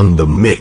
on the mix.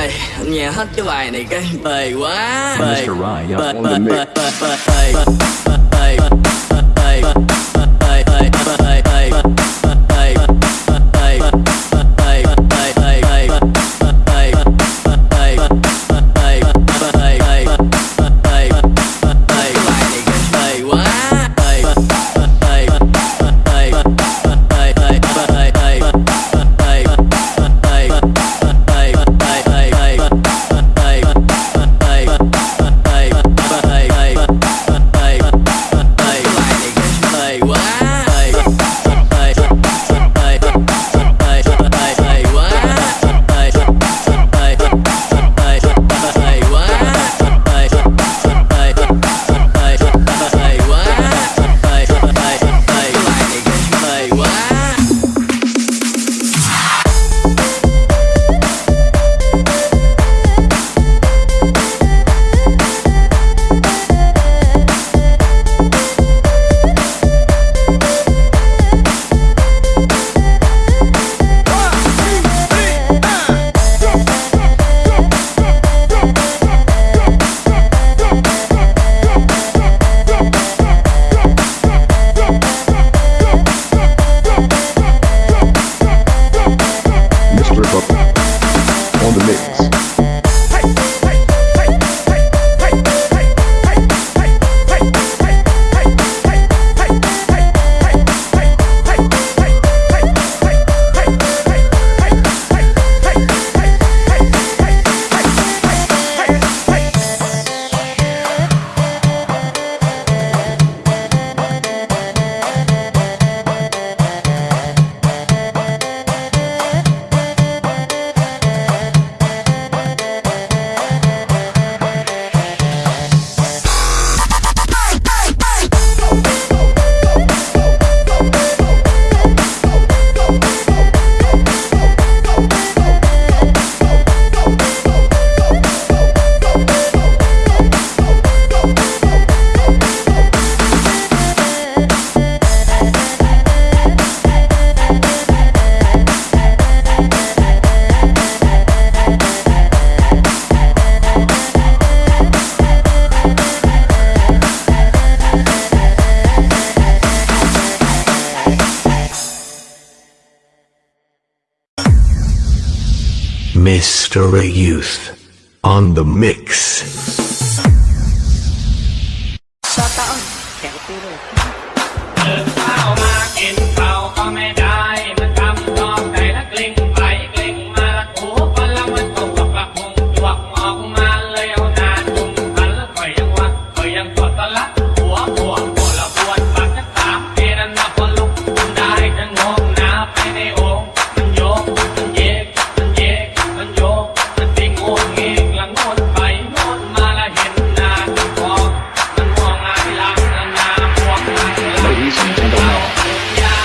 ơi Nghe hết cái bài này cái bầy quá Bề Bề Bề Bề Bề Bề Bề Bề Bề Bề on the mix.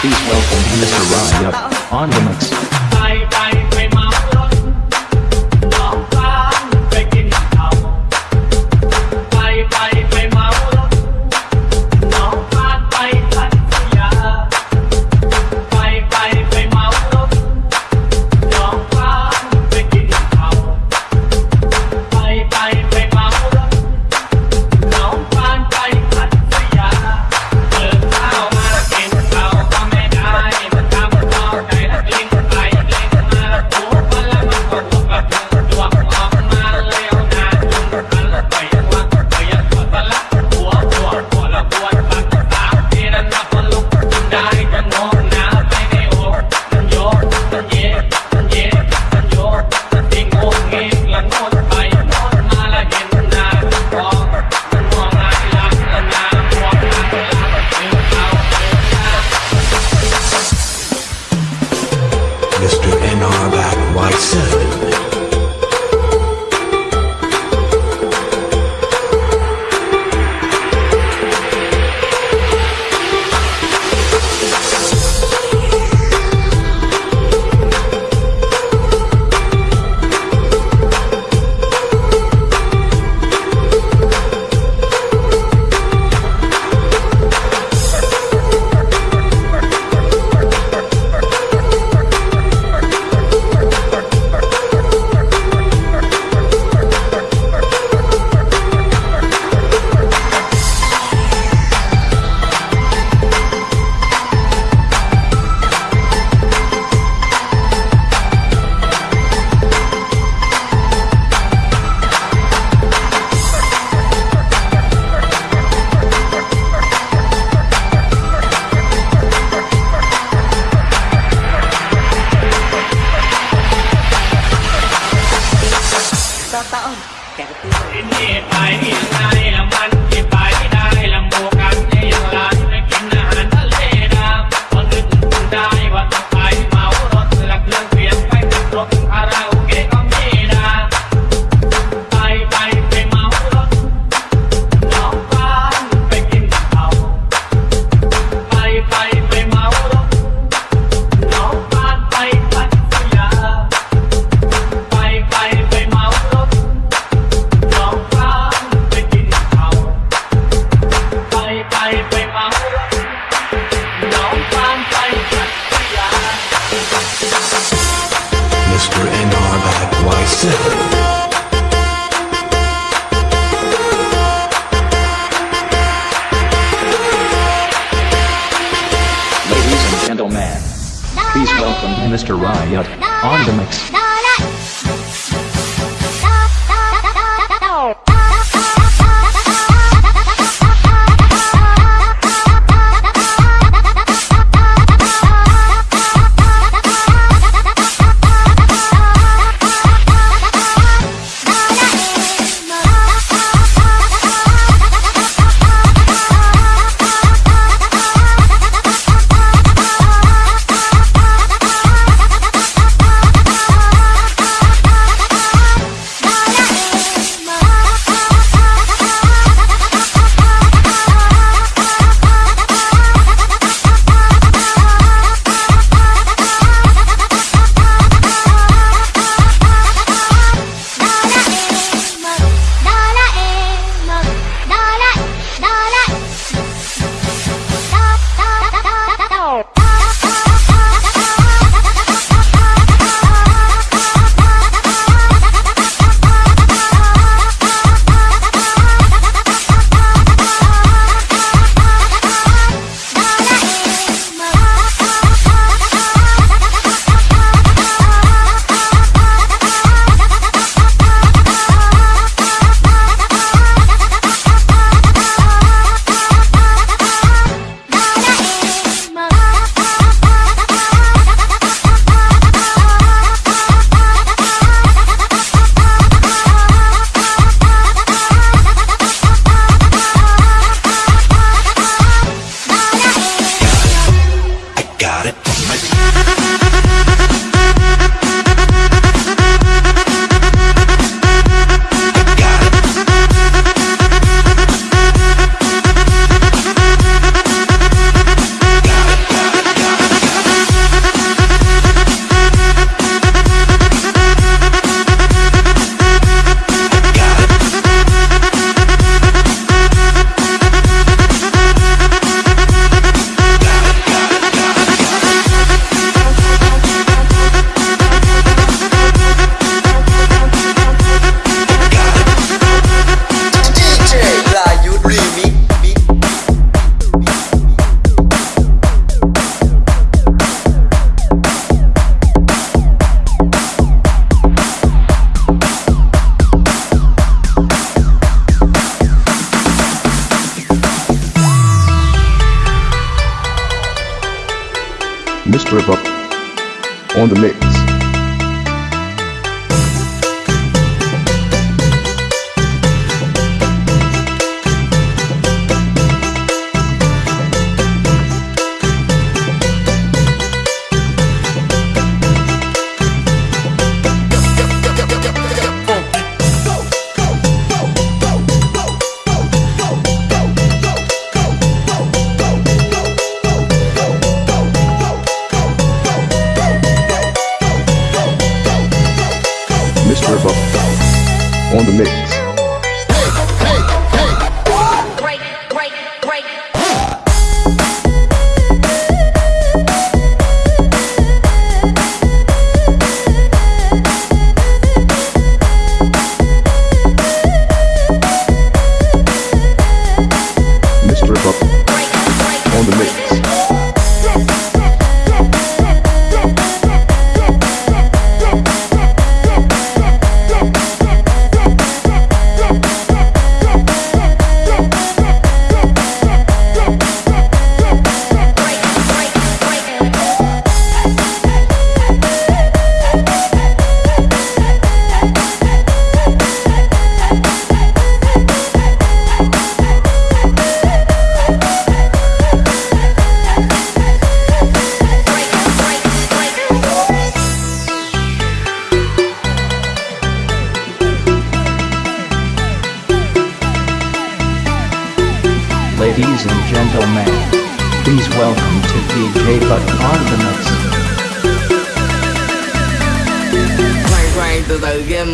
Please welcome Mr. Ryan on the mix. Buck on the mix.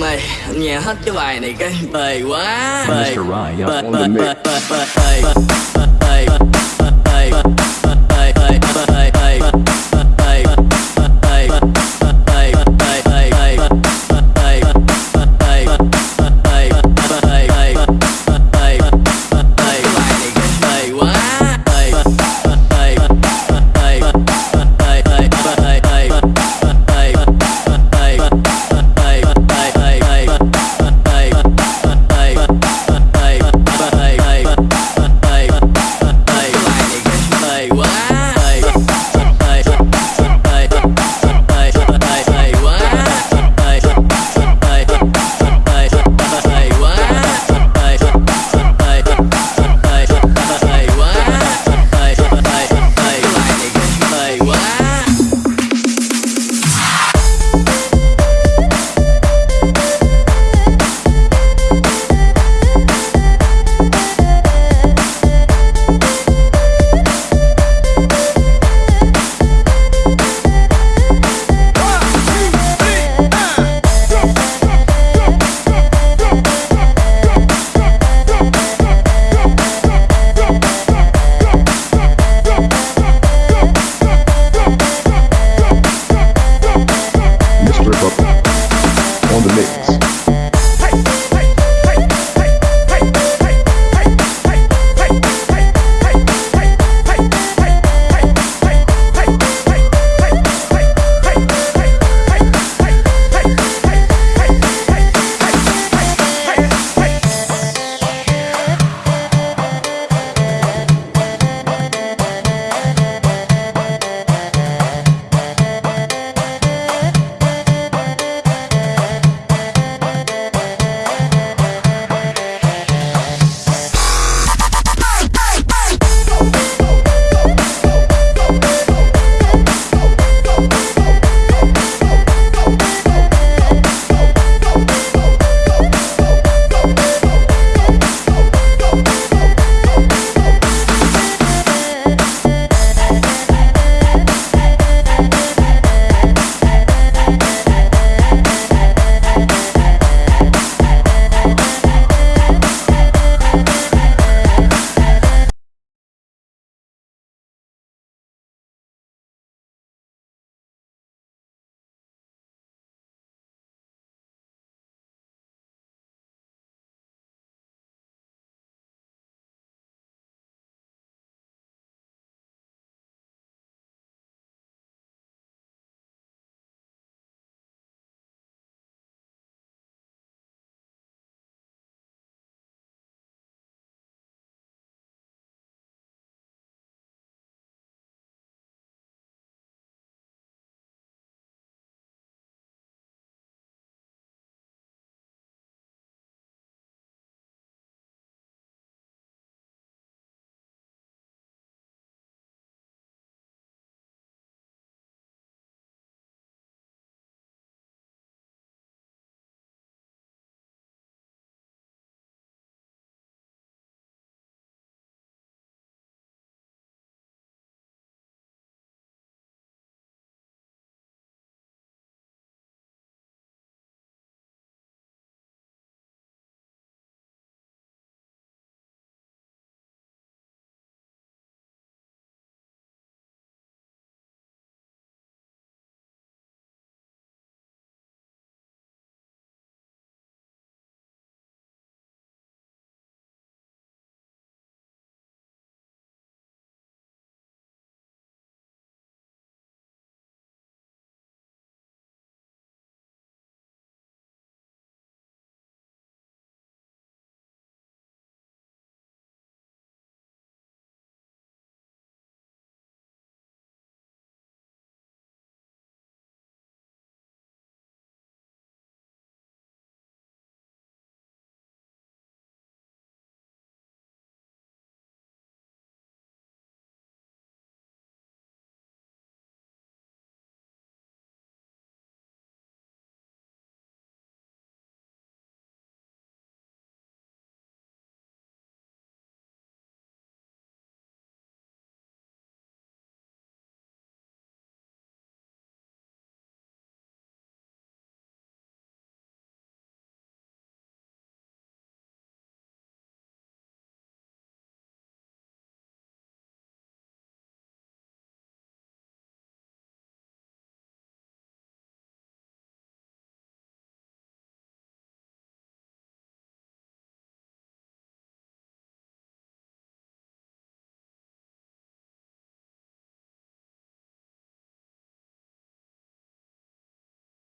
Mày Nghe hết cái bài này cái bề quá Bề bề bề bề bề bề bề bề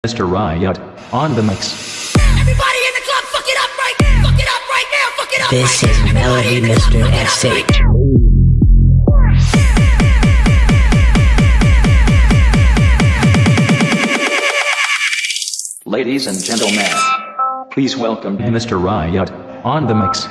Mr. Riot, on the mix. Everybody in the club, fuck it up right now! Fuck it up right now! Fuck it up This right is. Melody Mr. S. Ladies and gentlemen, please welcome Mr. Riot, on the mix.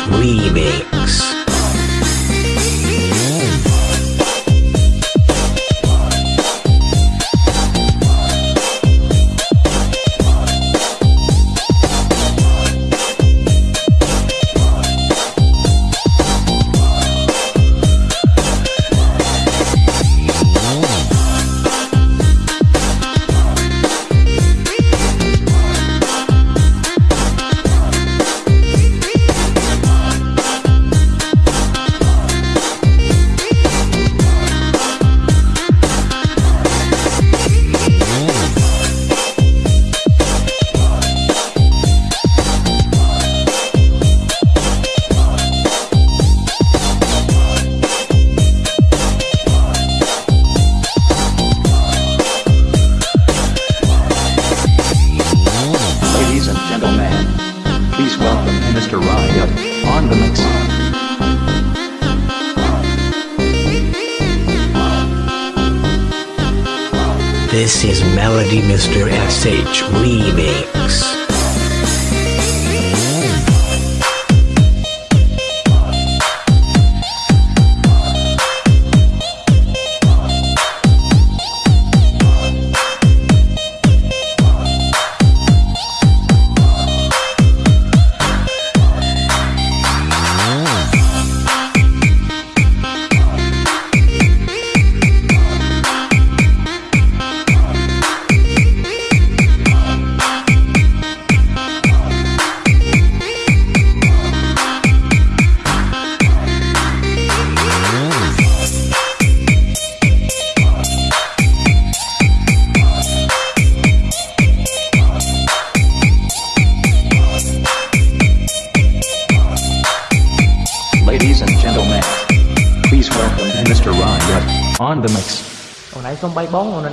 Remix. Mr. S.H. remake.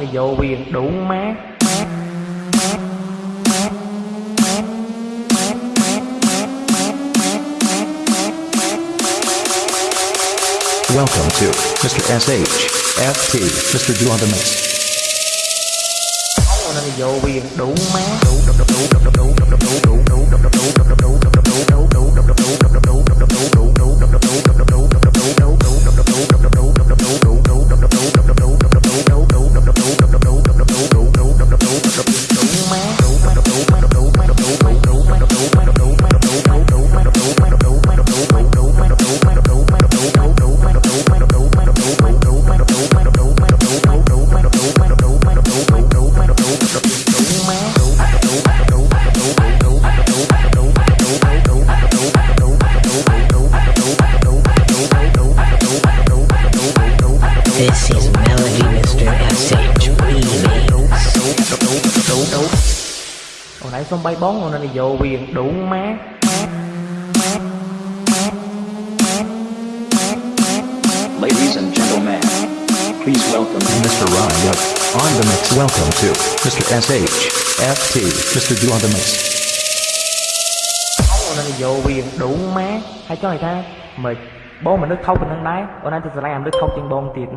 Bay bóng, hôm nay vô quyền đủ má Welcome to Mr. SH, FT, Mr. Do on the mix. Nên vô quyền đủ má. đủ đủ đủ đủ đủ đủ đủ đủ đủ đủ đủ đủ đủ đủ đủ đủ nó đi vô quyền đủ má. ladies and gentlemen please welcome Mr. Ryan Up on the mix welcome to Mr. SH FT Mr. Du on the mix nó đi vô quyền đủ má. hay cho người ta mà bố mình nước thấu mình đang đáy bữa nay tôi sẽ làm nước thấu trên bông tiền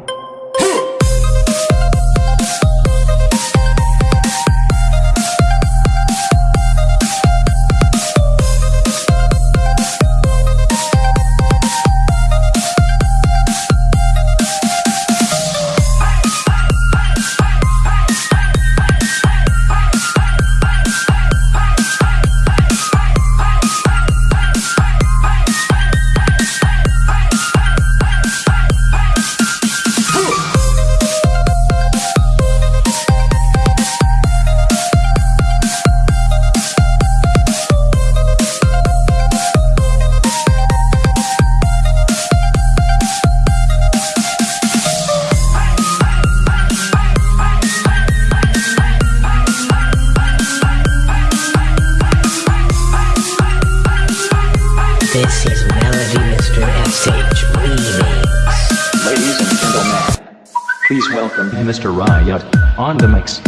Mr. Riot on the mix.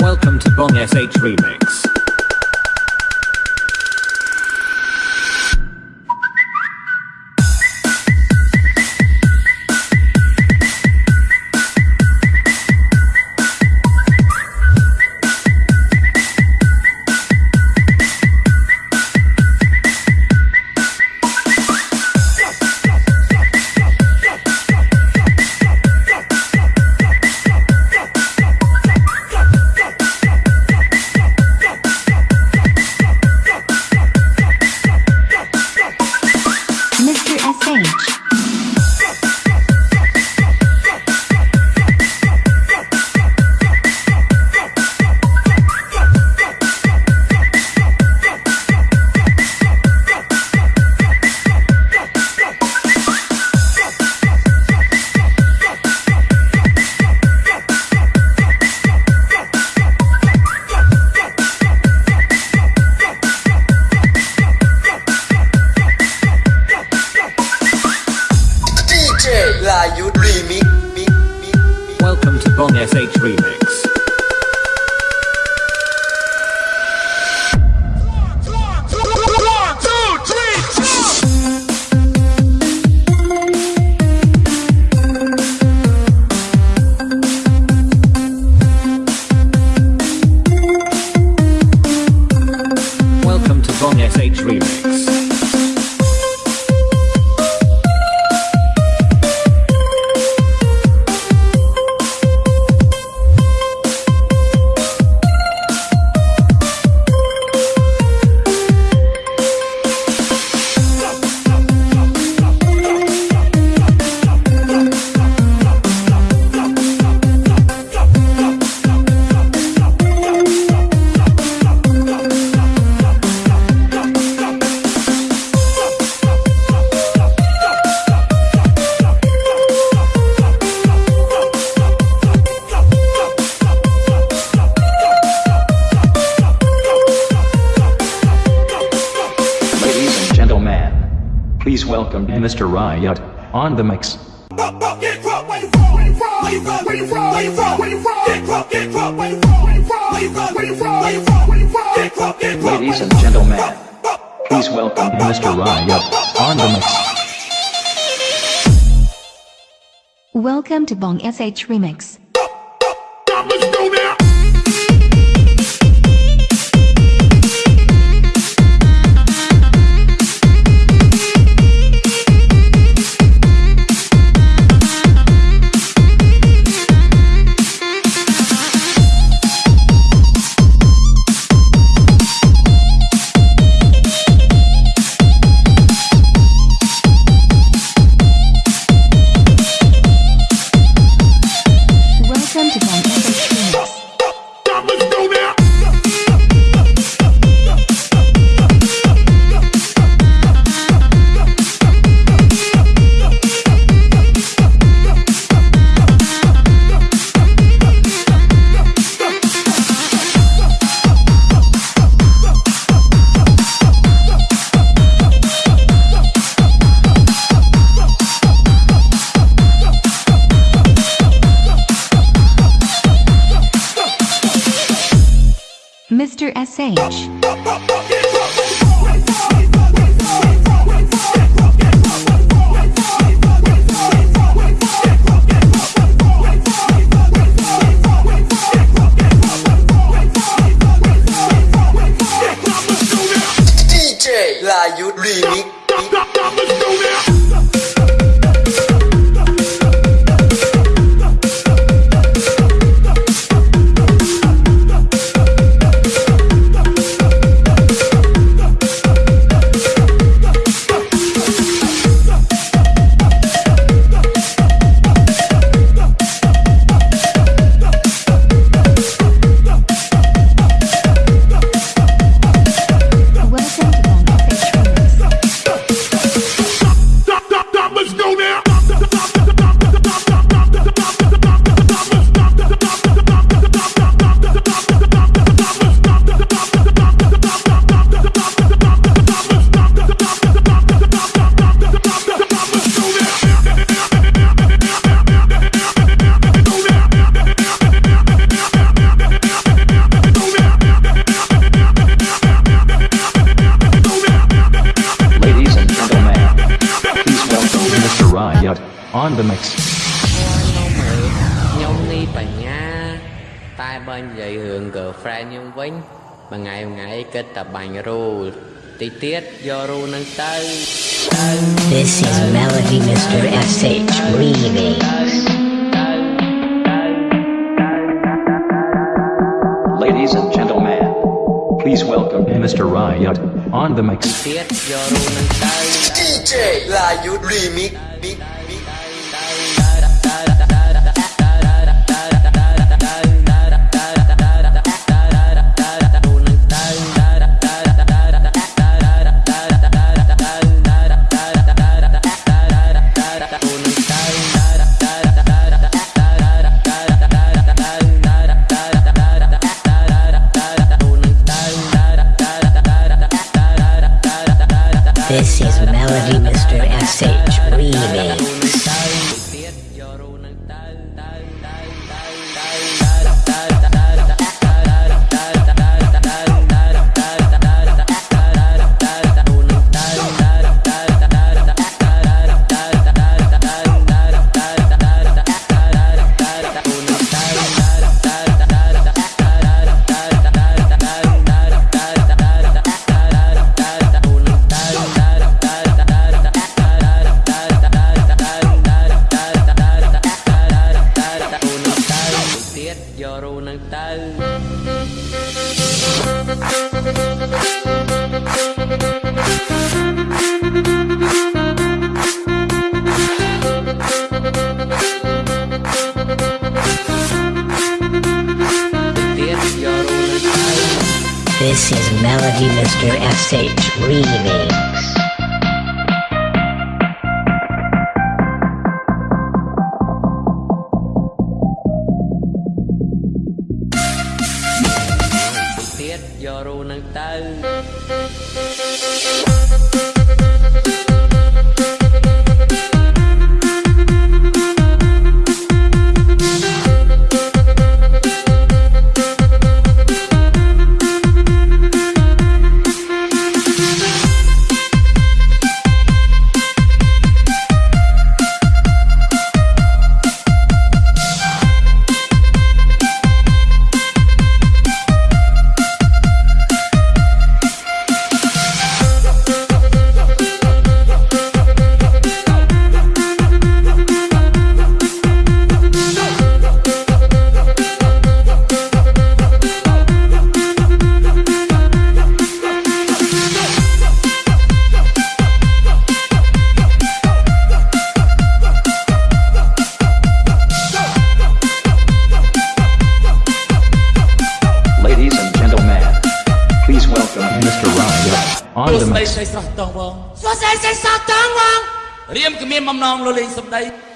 Welcome to Bong SH Remix. Mr. Riot, on the mix. Ladies and gentlemen, please welcome Mr. Riot, on the mix. Welcome to Bong SH Remix. roll. They your own and This is Melody Mr. SH Remix. Ladies and gentlemen, please welcome Mr. Riot on the mic. DJ Riot Remix.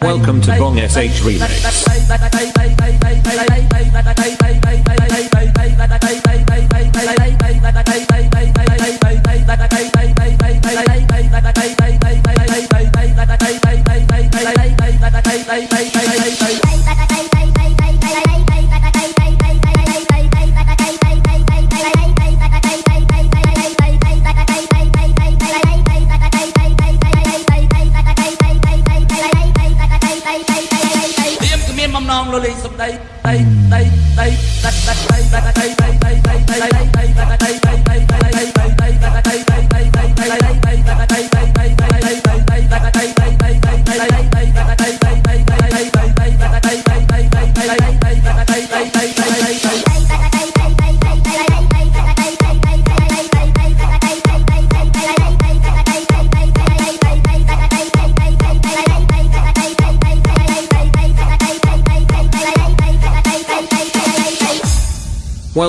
Welcome to Bong SH Remix.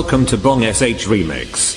welcome to Bong SH Remix.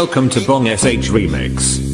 Welcome to Bong SH Remix.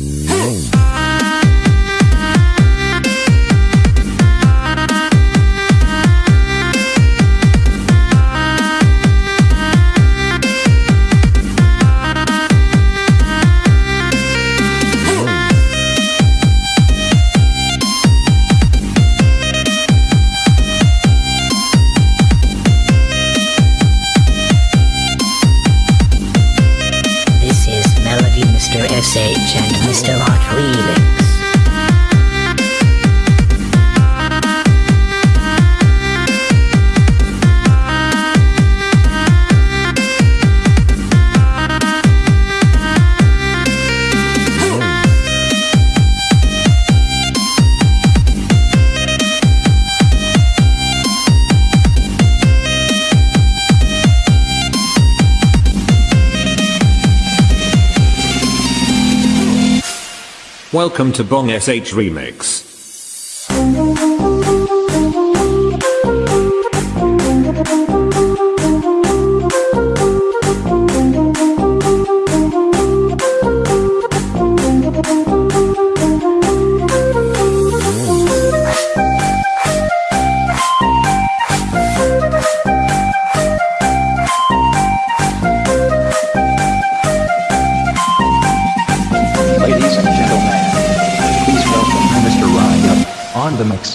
Welcome to Bong SH Remix.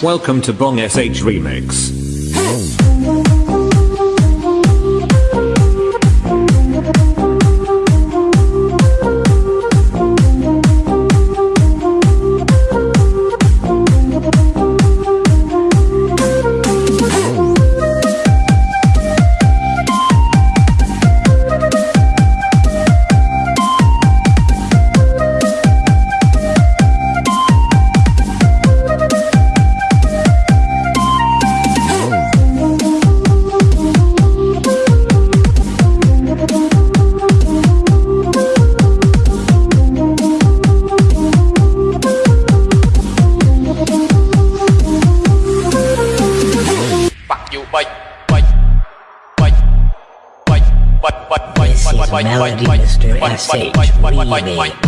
Welcome to Bong SH Remix. Bye. Bye.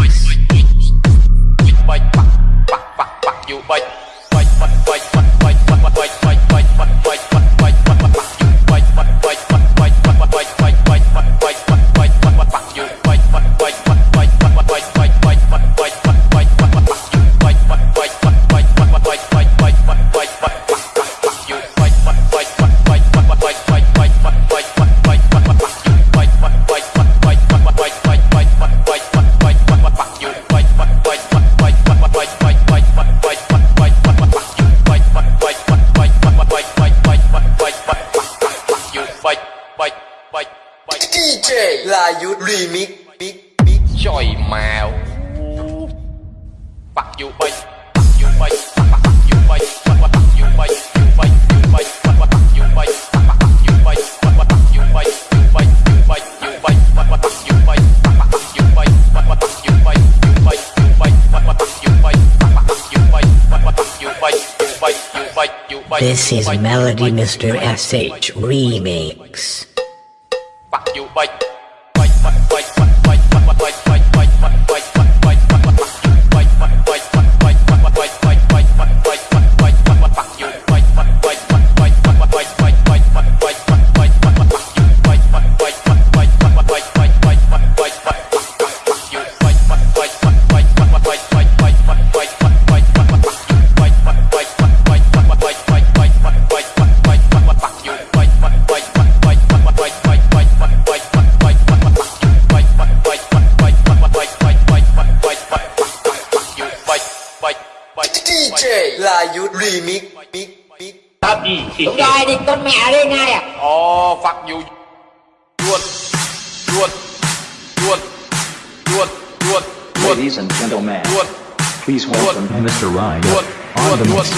is Melody Mr. SH Remix. Dayut remix mix mix thật đúng rồi con mẹ ngay à ồ chuột chuột chuột chuột chuột chuột ladies and gentlemen chuột please welcome Mr. Ryan. on the mix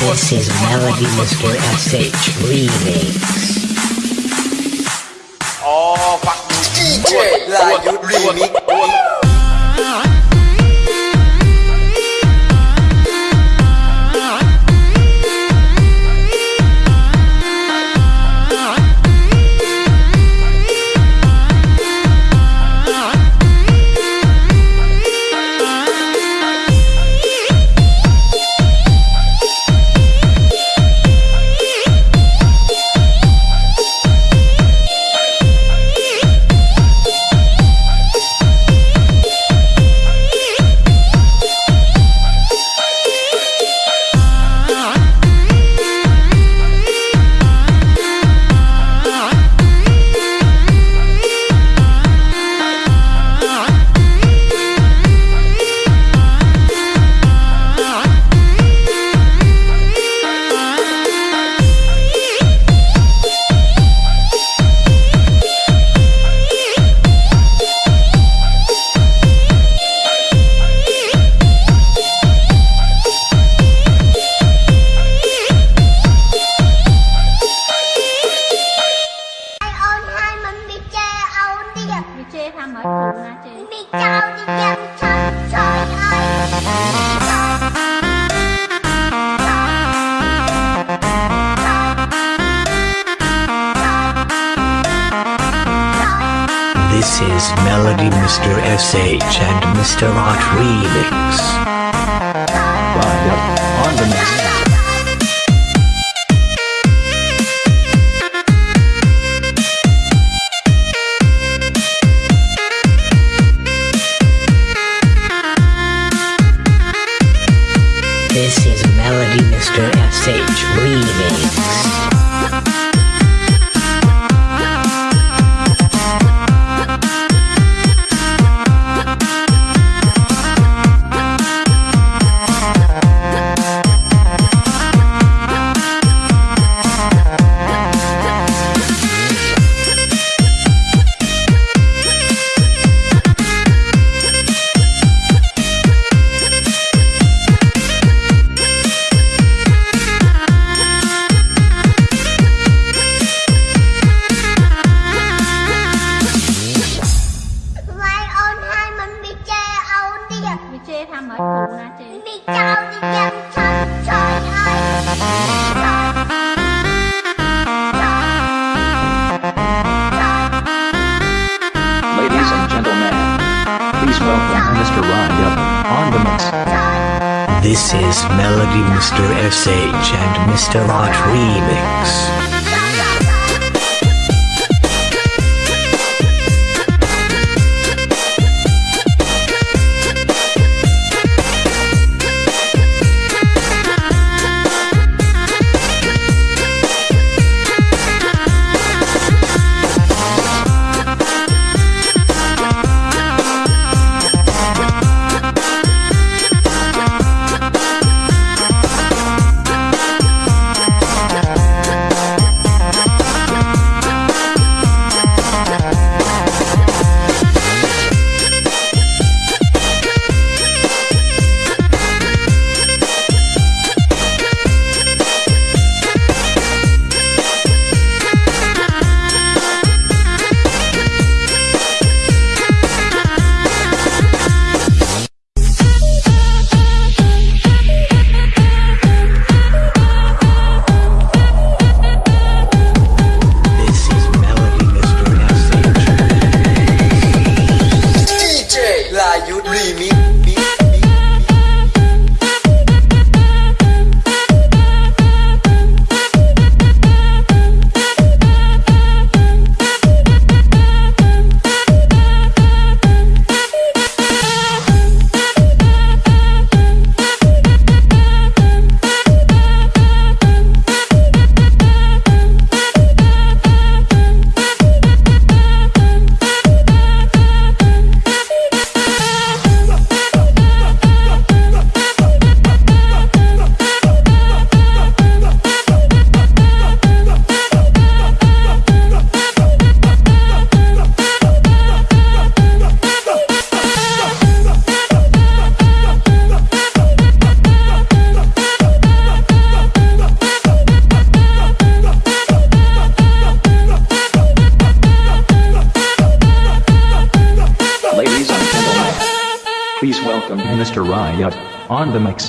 this is melody Mr. SH remix. Ồ phật dù chuột chuột remix Mr. On the mix. This is Melody Mr. SH and Mr. Art Remix.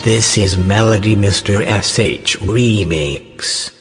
This is Melody Mr. SH Remix.